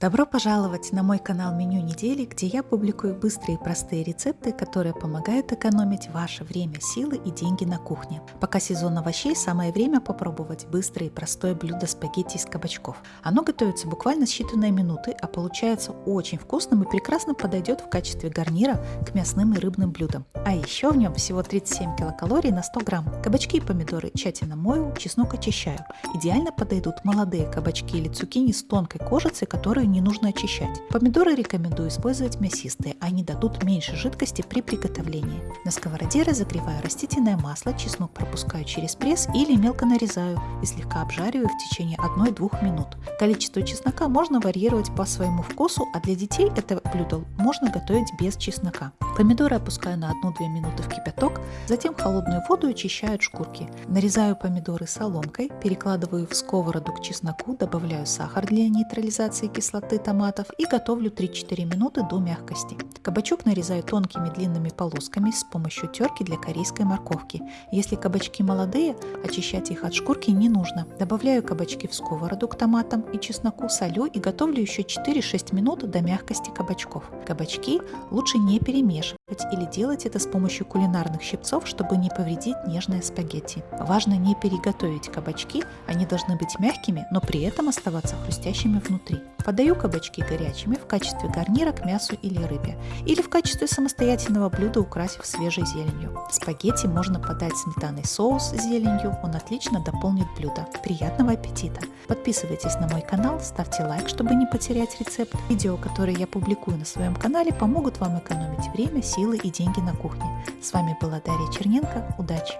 Добро пожаловать на мой канал Меню недели, где я публикую быстрые и простые рецепты, которые помогают экономить ваше время, силы и деньги на кухне. Пока сезон овощей, самое время попробовать быстрое и простое блюдо спагетти из кабачков. Оно готовится буквально считанные минуты, а получается очень вкусным и прекрасно подойдет в качестве гарнира к мясным и рыбным блюдам. А еще в нем всего 37 килокалорий на 100 грамм. Кабачки и помидоры тщательно мою, чеснок очищаю. Идеально подойдут молодые кабачки или цукини с тонкой кожицей, которые не нужно очищать. Помидоры рекомендую использовать мясистые, они дадут меньше жидкости при приготовлении. На сковороде разогреваю растительное масло, чеснок пропускаю через пресс или мелко нарезаю и слегка обжариваю в течение 1-2 минут. Количество чеснока можно варьировать по своему вкусу, а для детей это блюдо можно готовить без чеснока. Помидоры опускаю на 1-2 минуты в кипяток, затем холодную воду очищаю от шкурки. Нарезаю помидоры соломкой, перекладываю в сковороду к чесноку, добавляю сахар для нейтрализации кислоты томатов и готовлю 3-4 минуты до мягкости. Кабачок нарезаю тонкими длинными полосками с помощью терки для корейской морковки. Если кабачки молодые, очищать их от шкурки не нужно. Добавляю кабачки в сковороду к томатам и чесноку, солю и готовлю еще 4-6 минут до мягкости кабачков. Кабачки лучше не перемешивать или делать это с помощью кулинарных щипцов, чтобы не повредить нежное спагетти. Важно не переготовить кабачки, они должны быть мягкими, но при этом оставаться хрустящими внутри. Подаю кабачки горячими в качестве гарнира к мясу или рыбе, или в качестве самостоятельного блюда, украсив свежей зеленью. Спагетти можно подать сметанный соус с зеленью, он отлично дополнит блюдо. Приятного аппетита! Подписывайтесь на мой канал, ставьте лайк, чтобы не потерять рецепт. Видео, которые я публикую на своем канале, помогут вам экономить время, силы и деньги на кухне. С вами была Дарья Черненко. Удачи!